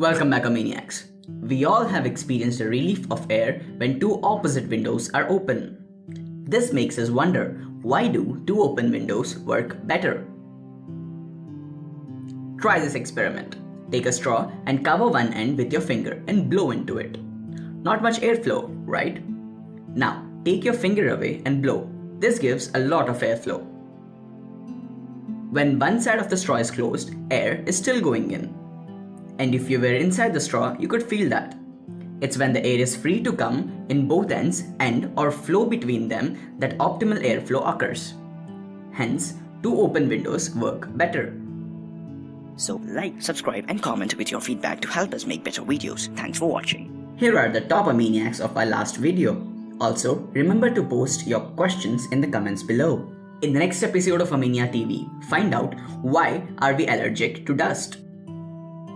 Welcome back Maniacs. We all have experienced a relief of air when two opposite windows are open. This makes us wonder, why do two open windows work better? Try this experiment. Take a straw and cover one end with your finger and blow into it. Not much airflow, right? Now, take your finger away and blow. This gives a lot of airflow. When one side of the straw is closed, air is still going in. And if you were inside the straw, you could feel that. It's when the air is free to come in both ends and or flow between them that optimal airflow occurs. Hence, two open windows work better. So like, subscribe and comment with your feedback to help us make better videos. Thanks for watching. Here are the top maniacs of our last video. Also, remember to post your questions in the comments below. In the next episode of Amania TV, find out why are we allergic to dust.